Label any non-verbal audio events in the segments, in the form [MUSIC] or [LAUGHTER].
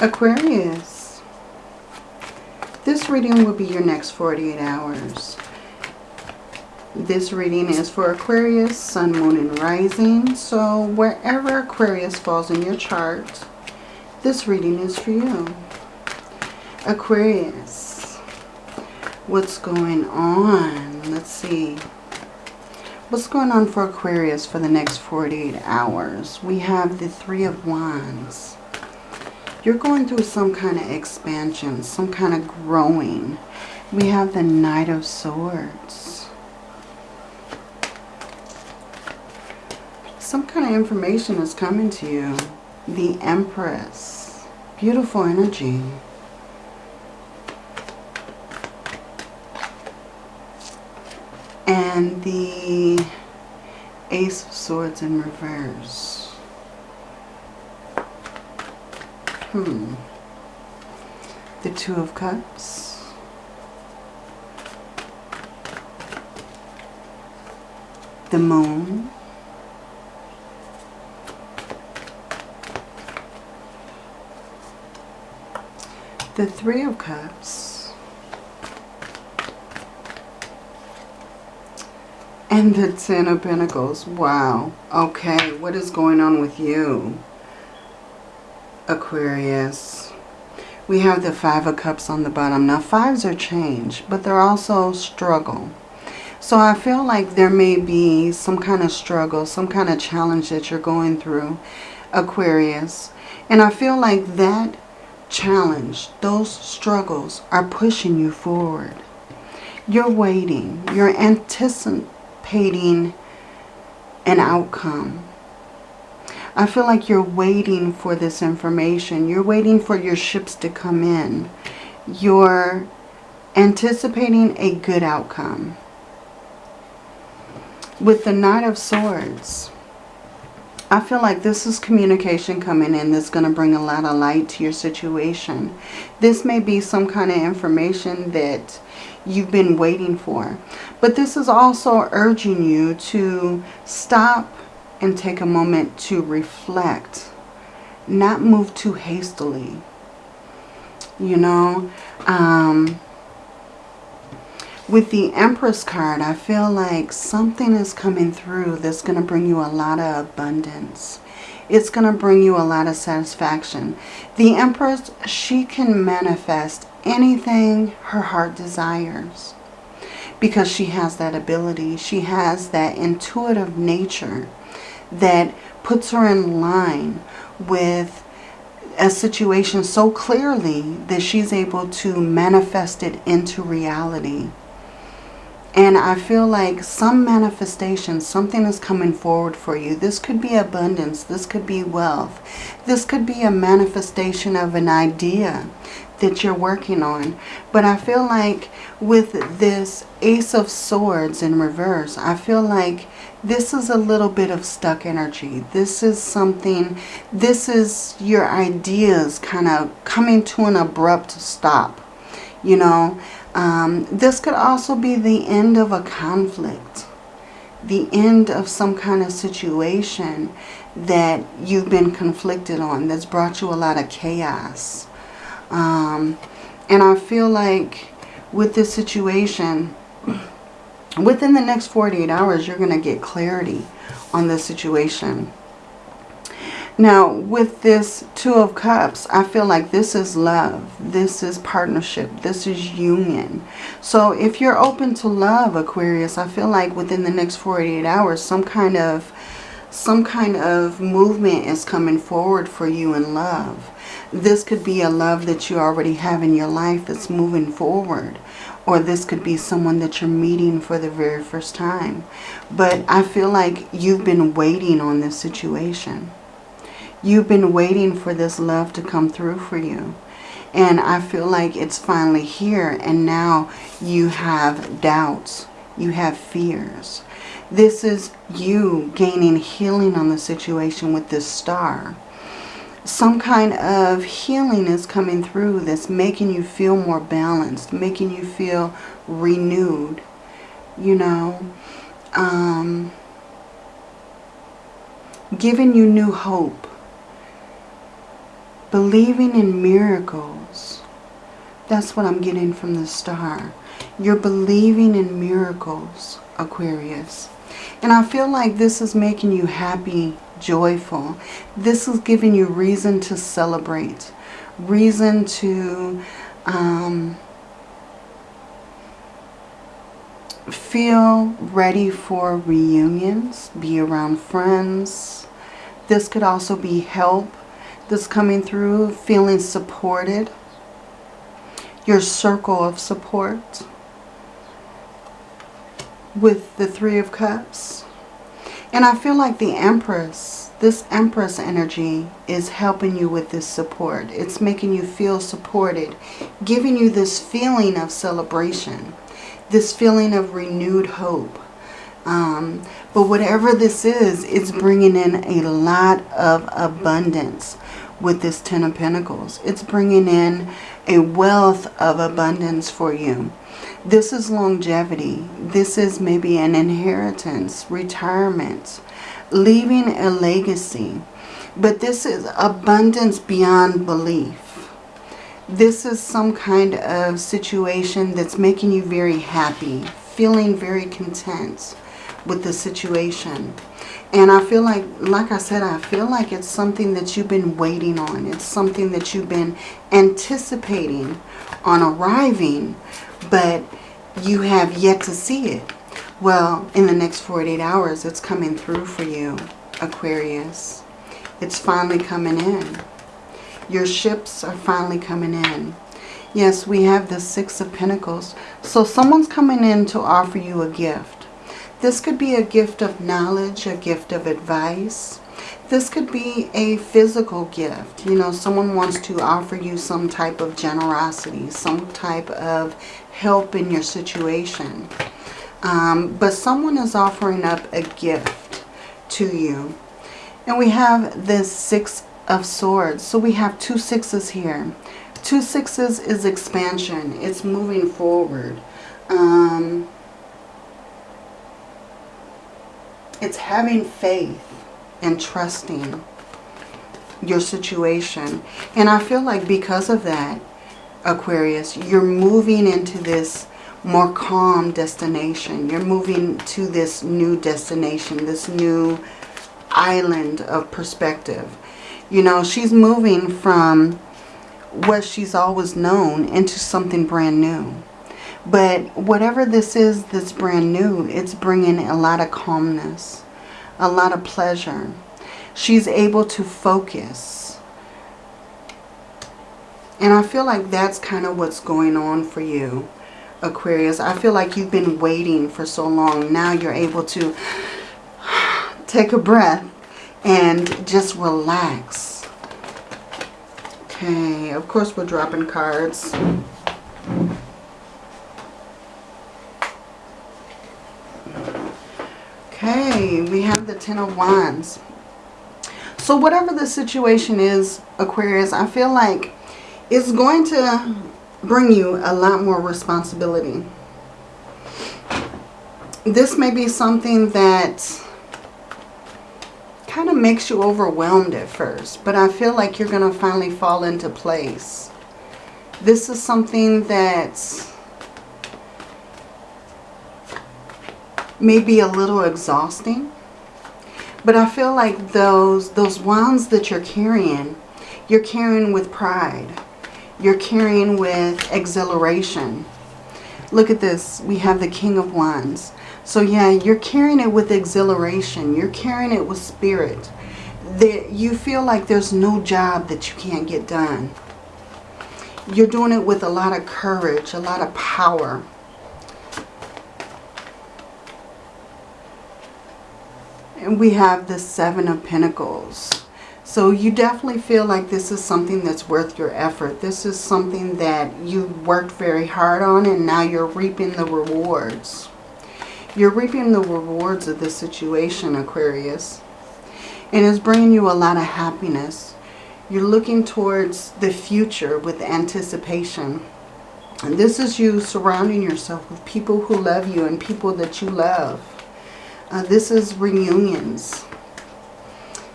Aquarius. This reading will be your next 48 hours. This reading is for Aquarius, Sun, Moon, and Rising. So wherever Aquarius falls in your chart, this reading is for you. Aquarius, what's going on? Let's see. What's going on for Aquarius for the next 48 hours? We have the Three of Wands. You're going through some kind of expansion, some kind of growing. We have the Knight of Swords. Some kind of information is coming to you. The Empress. Beautiful energy. And the Ace of Swords in reverse. Hmm. The Two of Cups. The Moon. The Three of Cups. And the Ten of Pentacles. Wow. Okay, what is going on with you? Aquarius. We have the Five of Cups on the bottom. Now, fives are change, but they're also struggle. So I feel like there may be some kind of struggle, some kind of challenge that you're going through, Aquarius. And I feel like that challenge, those struggles are pushing you forward. You're waiting. You're anticipating an outcome. I feel like you're waiting for this information. You're waiting for your ships to come in. You're anticipating a good outcome. With the Knight of Swords, I feel like this is communication coming in that's going to bring a lot of light to your situation. This may be some kind of information that you've been waiting for. But this is also urging you to stop and take a moment to reflect. Not move too hastily. You know, um, with the Empress card, I feel like something is coming through that's going to bring you a lot of abundance. It's going to bring you a lot of satisfaction. The Empress, she can manifest anything her heart desires because she has that ability. She has that intuitive nature that puts her in line with a situation so clearly that she's able to manifest it into reality. And I feel like some manifestation, something is coming forward for you. This could be abundance. This could be wealth. This could be a manifestation of an idea that you're working on. But I feel like with this Ace of Swords in reverse, I feel like this is a little bit of stuck energy. This is something, this is your ideas kind of coming to an abrupt stop. You know, um, this could also be the end of a conflict. The end of some kind of situation that you've been conflicted on that's brought you a lot of chaos. Um, and I feel like with this situation, within the next 48 hours, you're going to get clarity on this situation. Now, with this Two of Cups, I feel like this is love. This is partnership. This is union. So if you're open to love, Aquarius, I feel like within the next 48 hours, some kind of some kind of movement is coming forward for you in love. This could be a love that you already have in your life that's moving forward. Or this could be someone that you're meeting for the very first time. But I feel like you've been waiting on this situation. You've been waiting for this love to come through for you. And I feel like it's finally here. And now you have doubts. You have fears. This is you gaining healing on the situation with this star some kind of healing is coming through that's making you feel more balanced, making you feel renewed, you know, um, giving you new hope. Believing in miracles. That's what I'm getting from the star. You're believing in miracles, Aquarius. And I feel like this is making you happy, joyful. This is giving you reason to celebrate. Reason to um, feel ready for reunions. Be around friends. This could also be help that's coming through. Feeling supported. Your circle of support with the Three of Cups. And I feel like the Empress, this Empress energy is helping you with this support. It's making you feel supported, giving you this feeling of celebration, this feeling of renewed hope. Um, but whatever this is, it's bringing in a lot of abundance with this Ten of Pentacles. It's bringing in a wealth of abundance for you. This is longevity. This is maybe an inheritance, retirement, leaving a legacy. But this is abundance beyond belief. This is some kind of situation that's making you very happy, feeling very content with the situation. And I feel like, like I said, I feel like it's something that you've been waiting on. It's something that you've been anticipating on arriving but you have yet to see it. Well, in the next 48 hours, it's coming through for you, Aquarius. It's finally coming in. Your ships are finally coming in. Yes, we have the Six of Pentacles. So someone's coming in to offer you a gift. This could be a gift of knowledge, a gift of advice. This could be a physical gift. You know, someone wants to offer you some type of generosity, some type of help in your situation. Um, but someone is offering up a gift to you. And we have this Six of Swords. So we have two sixes here. Two sixes is expansion. It's moving forward. Um, it's having faith and trusting your situation. And I feel like because of that, Aquarius, you're moving into this more calm destination. You're moving to this new destination, this new island of perspective. You know, she's moving from what she's always known into something brand new. But whatever this is that's brand new, it's bringing a lot of calmness, a lot of pleasure. She's able to focus and I feel like that's kind of what's going on for you, Aquarius. I feel like you've been waiting for so long. Now you're able to [SIGHS] take a breath and just relax. Okay, of course we're dropping cards. Okay, we have the Ten of Wands. So whatever the situation is, Aquarius, I feel like it's going to bring you a lot more responsibility. This may be something that kind of makes you overwhelmed at first, but I feel like you're going to finally fall into place. This is something that's maybe a little exhausting, but I feel like those, those wands that you're carrying, you're carrying with pride you're carrying with exhilaration. Look at this. We have the King of Wands. So yeah, you're carrying it with exhilaration. You're carrying it with spirit. That you feel like there's no job that you can't get done. You're doing it with a lot of courage, a lot of power. We have the Seven of Pentacles. So you definitely feel like this is something that's worth your effort. This is something that you worked very hard on and now you're reaping the rewards. You're reaping the rewards of this situation, Aquarius. And it's bringing you a lot of happiness. You're looking towards the future with anticipation. And this is you surrounding yourself with people who love you and people that you love. Uh, this is reunions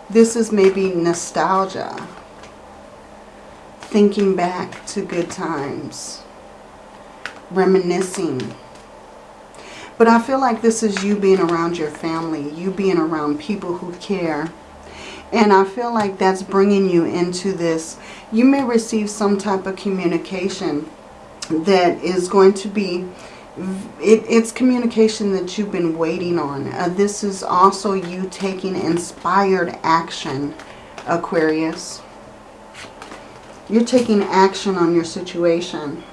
this is maybe nostalgia. thinking back to good times, reminiscing. But I feel like this is you being around your family, you being around people who care. And I feel like that's bringing you into this. You may receive some type of communication that is going to be it, it's communication that you've been waiting on. Uh, this is also you taking inspired action, Aquarius. You're taking action on your situation.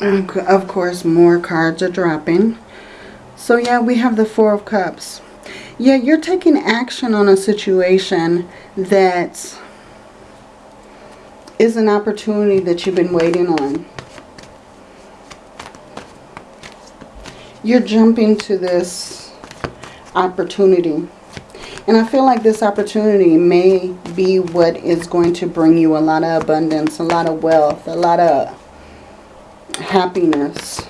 And of course, more cards are dropping. So yeah, we have the Four of Cups. Yeah, you're taking action on a situation that is an opportunity that you've been waiting on. You're jumping to this opportunity. And I feel like this opportunity may be what is going to bring you a lot of abundance, a lot of wealth, a lot of happiness.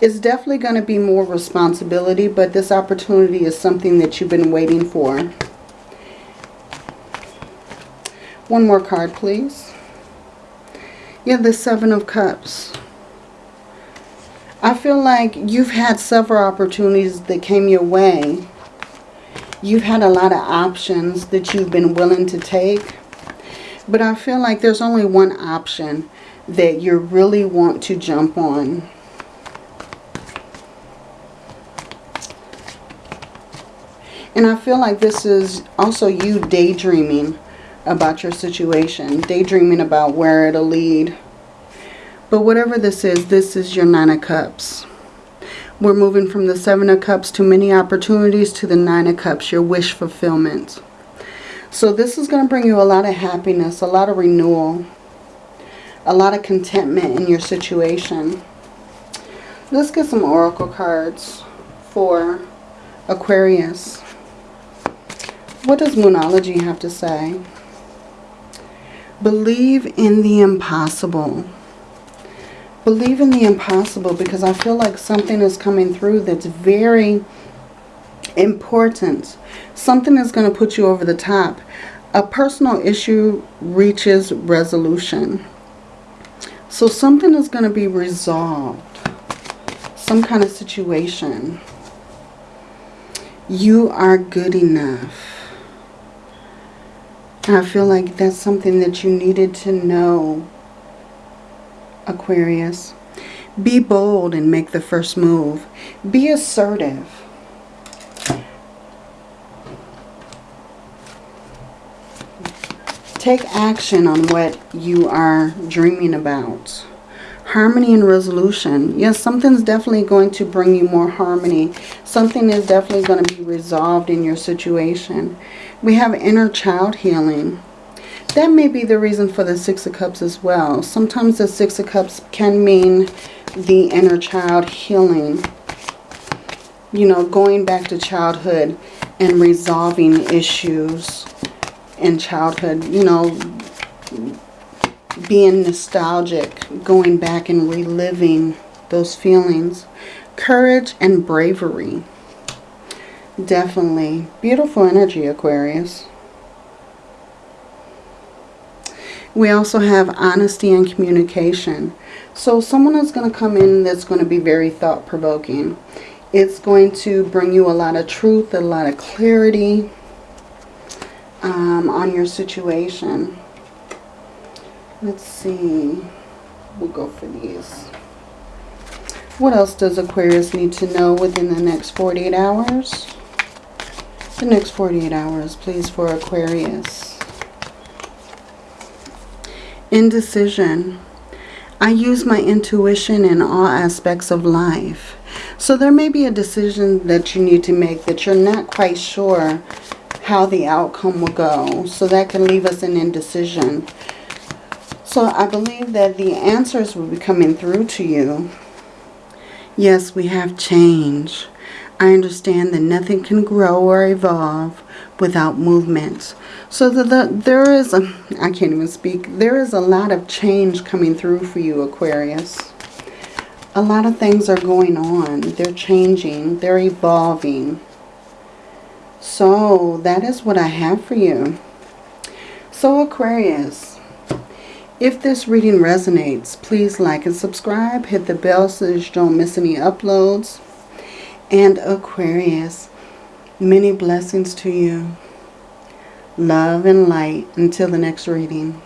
It's definitely going to be more responsibility, but this opportunity is something that you've been waiting for. One more card, please. You have the Seven of Cups. I feel like you've had several opportunities that came your way. You've had a lot of options that you've been willing to take. But I feel like there's only one option that you really want to jump on. And I feel like this is also you daydreaming about your situation, daydreaming about where it'll lead. But whatever this is, this is your Nine of Cups. We're moving from the Seven of Cups to many opportunities to the Nine of Cups, your wish fulfillment. So this is going to bring you a lot of happiness, a lot of renewal, a lot of contentment in your situation. Let's get some oracle cards for Aquarius. What does Moonology have to say? Believe in the impossible. Believe in the impossible because I feel like something is coming through that's very important. Something is going to put you over the top. A personal issue reaches resolution. So something is going to be resolved. Some kind of situation. You are good enough. I feel like that's something that you needed to know, Aquarius. Be bold and make the first move. Be assertive. Take action on what you are dreaming about. Harmony and resolution. Yes, something's definitely going to bring you more harmony. Something is definitely going to be resolved in your situation. We have inner child healing. That may be the reason for the Six of Cups as well. Sometimes the Six of Cups can mean the inner child healing. You know, going back to childhood and resolving issues in childhood. You know, being nostalgic, going back and reliving those feelings. Courage and bravery. Definitely. Beautiful energy, Aquarius. We also have honesty and communication. So someone is going to come in that's going to be very thought-provoking. It's going to bring you a lot of truth, a lot of clarity um, on your situation. Let's see. We'll go for these. What else does Aquarius need to know within the next 48 hours? the next 48 hours, please, for Aquarius. Indecision. I use my intuition in all aspects of life. So there may be a decision that you need to make that you're not quite sure how the outcome will go. So that can leave us in indecision. So I believe that the answers will be coming through to you. Yes, we have change. I understand that nothing can grow or evolve without movement. So the, the, there is, a, I can't even speak, there is a lot of change coming through for you, Aquarius. A lot of things are going on. They're changing. They're evolving. So that is what I have for you. So Aquarius, if this reading resonates, please like and subscribe. Hit the bell so you don't miss any uploads. And Aquarius, many blessings to you. Love and light until the next reading.